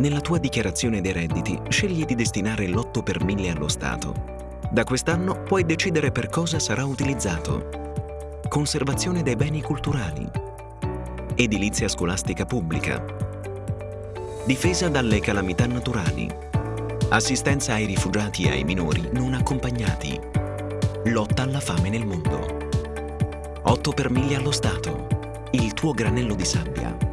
Nella tua dichiarazione dei redditi scegli di destinare l'8 per 1000 allo Stato. Da quest'anno puoi decidere per cosa sarà utilizzato. Conservazione dei beni culturali. Edilizia scolastica pubblica. Difesa dalle calamità naturali. Assistenza ai rifugiati e ai minori non accompagnati. Lotta alla fame nel mondo. 8 per 1000 allo Stato. Il tuo granello di sabbia.